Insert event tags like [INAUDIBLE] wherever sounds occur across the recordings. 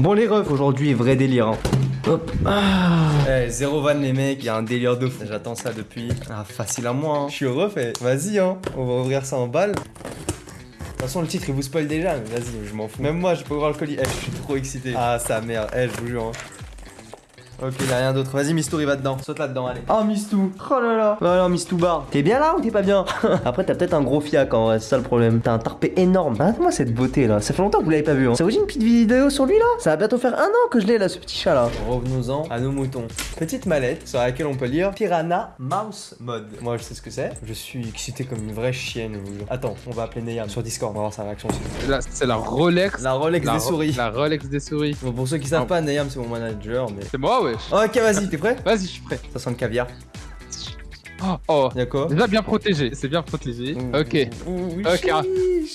Bon les refs, aujourd'hui vrai délire. Hein. Hop. Ah. Eh, zéro van les mecs, il y a un délire de fou. J'attends ça depuis. Ah, facile à moi. Hein. Je suis ref, eh. vas-y, hein. On va ouvrir ça en balle. De toute façon, le titre il vous spoil déjà, mais vas-y, je m'en fous. Même moi, je peux ouvrir le colis. Eh, je suis trop excité. Ah, ça merde. Eh, je vous jure. Hein. Ok, y'a rien d'autre. Vas-y, Mistou, il va dedans. Saute là-dedans, allez. Oh, Mistou. Oh là là. Bah alors, Mistou Bar. T'es bien là ou t'es pas bien? [LAUGHS] Après, t'as peut-être un gros fiac en vrai, c'est ça le problème. T'as un tarpé énorme. Regarde-moi cette beauté là. Ça fait longtemps que vous l'avez pas vu. Hein. Ça vous dit une petite vidéo sur lui là? Ça va bientôt faire un an que je l'ai là, ce petit chat là. Revenons-en à nos moutons. Petite mallette sur laquelle on peut lire Piranha Mouse Mode. Moi, je sais ce que c'est. Je suis excité comme une vraie chienne. Attends, on va appeler Neyam sur Discord. On va voir sa réaction. C'est la Rolex. La Rolex des souris. La Rolex des souris. Bon, pour ceux qui savent pas, Neyam, c'est mon manager. mais... C'est moi, wesh. Ok, vas-y t'es prêt Vas-y, je suis prêt. Ça sent le caviar. Oh, oh. Y'a quoi Déjà bien protégé, c'est bien protégé. ok. ok.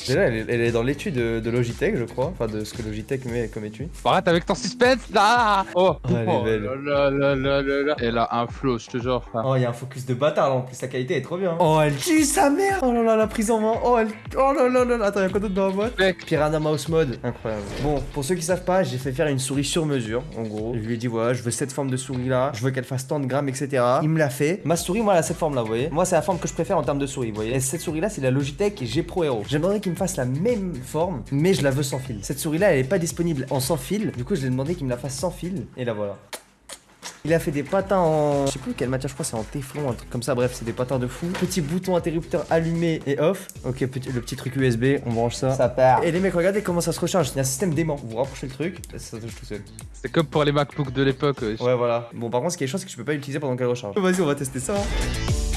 Déjà, elle est, dans l'étude de, Logitech, je crois. Enfin, de ce que Logitech met comme étude. Arrête avec ton suspense là Oh, oh elle est belle. Là, là, là, là, Elle a un flow, je te jure. Oh, il y a un focus de bâtard là en plus, sa qualité est trop bien. Oh, elle tue sa mère Oh là là, la prise en main. Oh, elle. Oh là là là là. Attends, y'a quoi d'autre dans la boîte Piranha Mouse Mode. Incroyable. Bon, pour ceux qui savent pas, j'ai fait faire une souris sur mesure, en gros. Je lui ai dit, voilà, je veux cette forme de souris là. Je veux qu'elle fasse tant de grammes, etc. Il me l'a fait. Ma souris, moi, elle a cette forme là, vous voyez. Moi, la forme que je préfère en termes de souris, vous voyez. Et cette souris là, c'est la Logitech G Pro Hero. J'aimerais qu'il me fasse la même forme, mais je la veux sans fil. Cette souris là, elle est pas disponible en sans fil. Du coup, je lui ai demandé qu'il me la fasse sans fil. Et la voilà. Il a fait des patins en... Je sais plus quelle matière, je crois c'est en téflon, un truc comme ça. Bref, c'est des patins de fou. Petit bouton interrupteur allumé et off. Ok, petit, le petit truc USB, on branche ça. Ça part. Et les mecs, regardez comment ça se recharge. C'est un système d'aimant. Vous rapprochez le truc, ça touche tout seul. C'est comme pour les MacBooks de l'époque. Ouais. voilà. Bon, par contre, ce qui est chiant, c'est que je peux pas l'utiliser pendant qu'elle recharge. Vas-y, on va tester ça. Hein.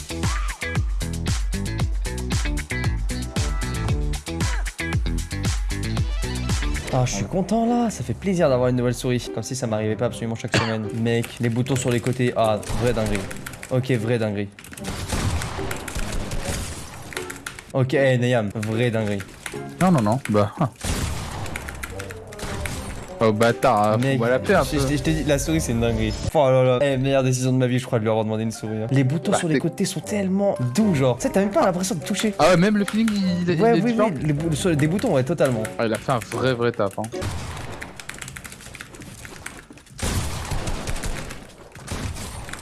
Ah, je suis content là, ça fait plaisir d'avoir une nouvelle souris. Comme si ça m'arrivait pas absolument chaque semaine. Mec, les boutons sur les côtés. Ah, vraie dinguerie. Ok, vraie dinguerie. Ok, hey, Nayam, vraie dinguerie. Non, non, non, bah. Oh bâtard, hein, Mec, la paix Je, t'ai dit, la souris c'est une dinguerie. Oh là là. Eh, meilleure décision de ma vie, je crois, de lui avoir demandé une souris. Hein. Les boutons bah, sur les côtés sont tellement doux, genre. Tu sais, t'as même pas l'impression de toucher. Ah ouais, même le feeling, il, est Ouais, oui, oui, des boutons, ouais, totalement. Ah, il a fait un vrai, vrai taf, hein.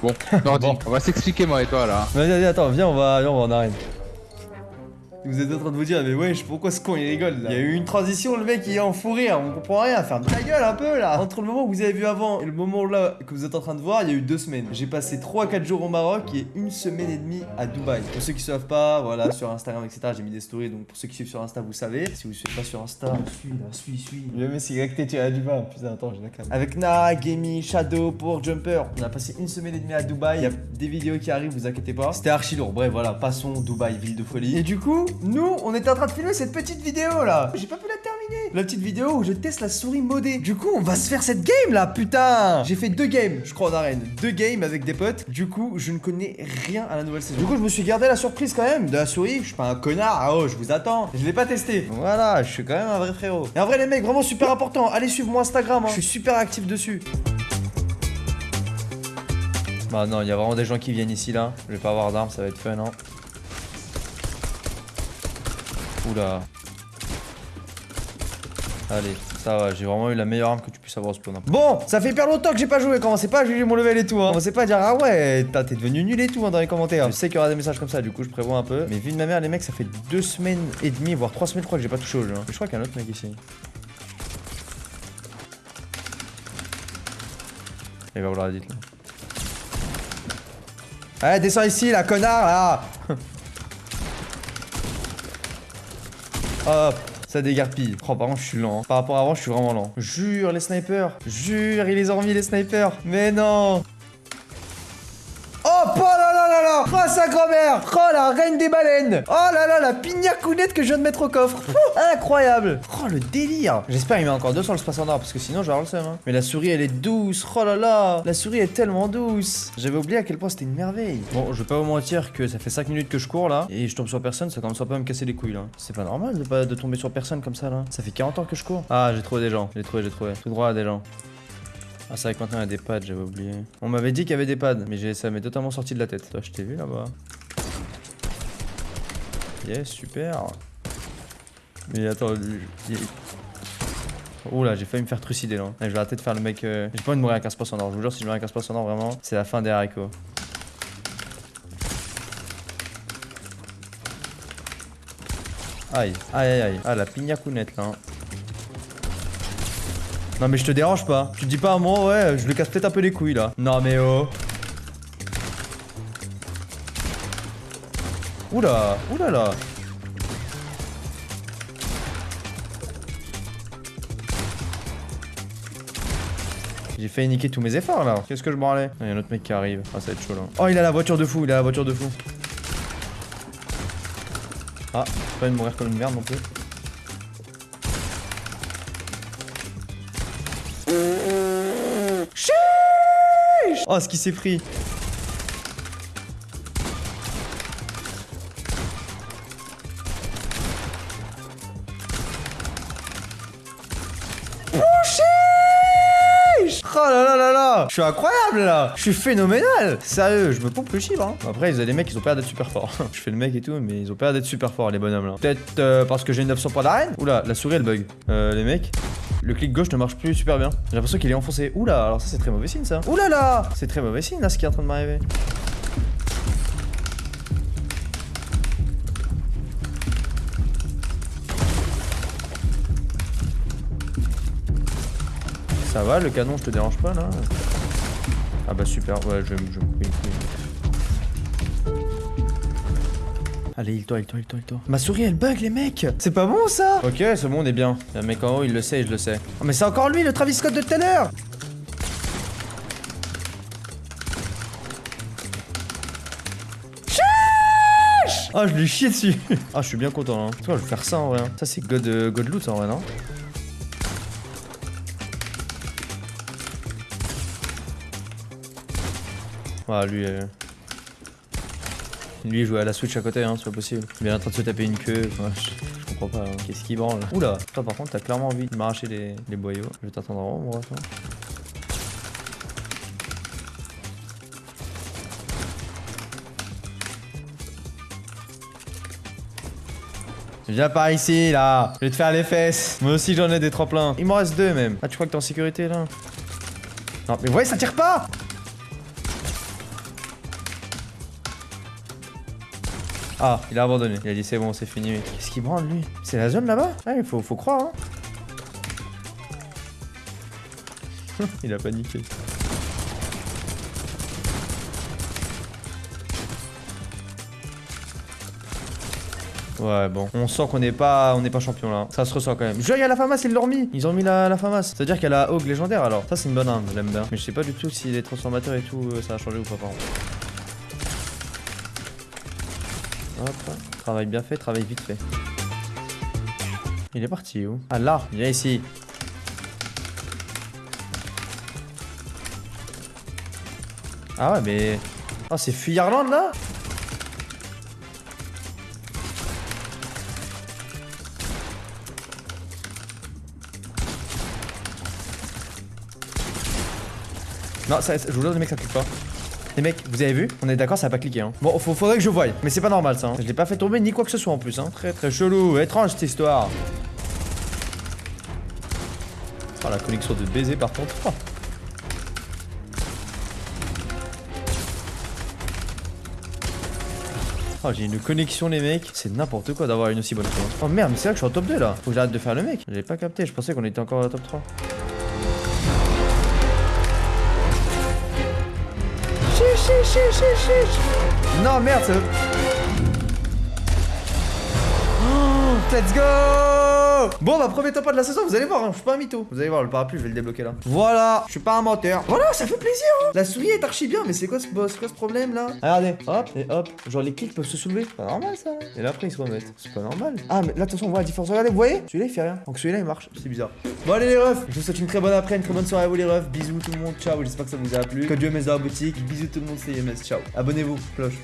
Bon, [LAUGHS] bon. on va s'expliquer moi et toi là. Vas-y, vas-y, attends, viens, on va, viens, on va en arène. Vous êtes en train de vous dire, mais wesh, pourquoi ce con il rigole là Il y a eu une transition, le mec il est en fou rire, on comprend rien, ferme ta gueule un peu là Entre le moment où vous avez vu avant et le moment là que vous êtes en train de voir, il y a eu deux semaines. J'ai passé 3-4 jours au Maroc et une semaine et demie à Dubaï. Pour ceux qui savent pas, voilà, sur Instagram, etc., j'ai mis des stories, donc pour ceux qui suivent sur Insta, vous savez. Si vous suivez pas sur Insta, suis là, suis, suis. Le que tu à Dubaï, putain, attends, j'ai la cam. Avec Na, Gamey, Shadow, pour Jumper, on a passé une semaine et demie à Dubaï. Il y a des vidéos qui arrivent, vous inquiétez pas. C'était archi lourd, bref, voilà, passons Dubaï, ville de folie. Et du coup, nous, on était train de filmer cette petite vidéo là. J'ai pas pu la terminer. La petite vidéo où je teste la souris modée. Du coup, on va se faire cette game là, putain. J'ai fait deux games, je crois, en arène. Deux games avec des potes. Du coup, je ne connais rien à la nouvelle saison. Du coup, je me suis gardé la surprise quand même de la souris. Je suis pas un connard. Ah oh, je vous attends. Je l'ai pas testé. Voilà, je suis quand même un vrai frérot. Et en vrai, les mecs, vraiment super important. Allez suivre mon Instagram. Hein. Je suis super actif dessus. Bah non, il y a vraiment des gens qui viennent ici là. Je vais pas avoir d'armes, ça va être fun, hein. Oula. Allez, ça va, j'ai vraiment eu la meilleure arme que tu puisses avoir au spawn. Bon, ça fait hyper longtemps que j'ai pas joué, commencez pas à juger mon level et tout, hein. Commencez pas à dire, ah ouais, t'es devenu nul et tout hein, dans les commentaires. Je sais qu'il y aura des messages comme ça, du coup je prévois un peu. Mais vu de ma mère, les mecs, ça fait deux semaines et demie, voire trois semaines, je crois que j'ai pas touché au jeu. Hein. Je crois qu'il y a un autre mec ici. Il va vouloir la là. Allez, descends ici, la connard, là [LAUGHS] Hop, ça dégarpille. Oh, par contre, je suis lent. Par rapport à avant, je suis vraiment lent. Jure, les snipers. Jure, il les a remis, les snipers. Mais non. Oh, sa grand-mère Oh, la reine des baleines Oh là là, la pignacounette que je viens de mettre au coffre [LAUGHS] Incroyable Oh, le délire J'espère qu'il met encore deux sur le space en or, parce que sinon, je vais avoir le seum. Hein. Mais la souris, elle est douce Oh là là La souris est tellement douce J'avais oublié à quel point c'était une merveille. Bon, je vais pas vous mentir que ça fait 5 minutes que je cours, là, et je tombe sur personne, ça commence à me casser les couilles, là. C'est pas normal de, pas, de tomber sur personne comme ça, là. Ça fait 40 ans que je cours. Ah, j'ai trouvé des gens. J'ai trouvé, j'ai trouvé. Tout droit, des gens. Ah, c'est vrai que maintenant il y a des pads, j'avais oublié. On m'avait dit qu'il y avait des pads, mais ça m'est totalement sorti de la tête. Toi, je t'ai vu là-bas. Yes, super. Mais attends, Oula, j'ai failli me faire trucider là. Ouais, je vais arrêter de faire le mec. euh, J'ai pas envie de mourir à 15% d'or. Je vous jure, si je meurs à 15% d'or, vraiment, c'est la fin des haricots. Aïe, aïe, aïe, aïe. Ah, la pignacounette là. hein. Non, mais je te dérange pas. Tu dis pas à moi, ouais, je lui casse peut-être un peu les couilles là. Non, mais oh. Oula, oula là. J'ai failli niquer tous mes efforts là. Qu'est-ce que je branlais Il y a un autre mec qui arrive. Ah, ça va être chaud là. Oh, il a la voiture de fou, il a la voiture de fou. Ah, pas de mourir comme une merde non plus. Oh, ce qui s'est pris. Oh là là là là Je suis incroyable là Je suis phénoménal Sérieux, je me pompe le chiffre hein. Après, ils ont des mecs, ils ont l'air d'être super forts. [LAUGHS] je fais le mec et tout, mais ils ont l'air d'être super forts les bonhommes là. Peut-être euh, parce que j'ai 900 points d'arène Oula, la souris elle bug. Euh, les mecs, le clic gauche ne marche plus super bien. J'ai l'impression qu'il est enfoncé. Oula, alors ça c'est très mauvais signe ça. Oula là C'est très mauvais signe là ce qui est en train de m'arriver. Ça va, le canon, je te dérange pas là? Ah bah super, ouais, je me couper une Allez, il toi, il toi, il toi, il toi. Ma souris, elle bug, les mecs C'est pas bon ça Ok, c'est bon, on est bien. Il y a un mec en haut, il le sait, je le sais. Oh, mais c'est encore lui, le Travis Scott de tout à l'heure Ah, je lui chie dessus [LAUGHS] Ah, je suis bien content, là. Toi, je vais faire ça en vrai. hein. Ça, c'est God, euh, God Loot en vrai, non Ah, lui. euh, Lui, jouait à la Switch à côté, hein, c'est pas possible. Il est en train de se taper une queue. Ouais, je, comprends pas. hein. Qu'est-ce qu'il branle? Oula Toi, par contre, t'as clairement envie de m'arracher les, les boyaux. Je vais t'attendre en haut, mon ref. hein. Viens par ici là, je vais te faire les fesses. Moi aussi j'en ai des tremplins. Il m'en reste deux même. Ah tu crois que t'es en sécurité là? Non mais ouais ça tire pas Ah, il a abandonné. Il a dit c'est bon, c'est fini. Qu'est-ce qu'il branle lui? C'est la zone là-bas? Ouais, il faut, croire hein. [LAUGHS] il a paniqué. Ouais bon, on sent qu'on n'est pas on pas champion là. Ça se ressent quand même. Je il y a la FAMAS, ils l'ont mis. Ils ont mis la, la FAMAS. C'est-à-dire qu'elle a Hog légendaire alors. Ça c'est une bonne arme, l'aime. Mais je sais pas du tout si les transformateurs et tout euh, ça a changé ou pas par contre. Hop, travail bien fait, travail vite fait. Il est parti où? Ah là, viens ici. Ah ouais mais... Ah c'est Fuyarland là? Non, ça, je vous les mecs, ça clique pas. Les mecs, vous avez vu? On est d'accord, ça a pas cliqué. Hein. Bon, faudrait que je voie. Mais c'est pas normal ça. hein. Je l'ai pas fait tomber ni quoi que ce soit en plus. Hein. Très très chelou, étrange cette histoire. Oh, la connexion de baiser par contre. Oh. Oh, j'ai une connexion les mecs, c'est n'importe quoi d'avoir une aussi bonne chose. Oh merde, mais c'est vrai que je suis en top 2 là. Faut que j'arrête de faire le mec. J'avais pas capté, je pensais qu'on était encore au top 3. Chiche, chiche, chiche. Non, merde, ça... let's go Bon, bah, premier top 1 de la saison, vous allez voir, hein, je suis pas un mytho. Vous allez voir, le parapluie, je vais le débloquer là. Voilà, je suis pas un menteur. Voilà, ça fait plaisir, hein. La souris est archi bien, mais c'est quoi ce boss? Quoi ce problème là? Regardez, hop, et hop. Genre, les clics peuvent se soulever. Pas normal ça. Et là, après, ils se remettent. C'est pas normal. Ah, mais là, attention, on voit la différence. Regardez, vous voyez? Celui-là, il fait rien. Donc, celui-là, il marche. C'est bizarre. Bon, allez, les refs, je vous souhaite une très bonne après, une très bonne soirée à vous, les refs. Bisous tout le monde, ciao. J'espère que ça vous a plu. Code UMS dans la boutique. Bisous tout le monde, c'est UMS, ciao. Abonnez-vous, cloche.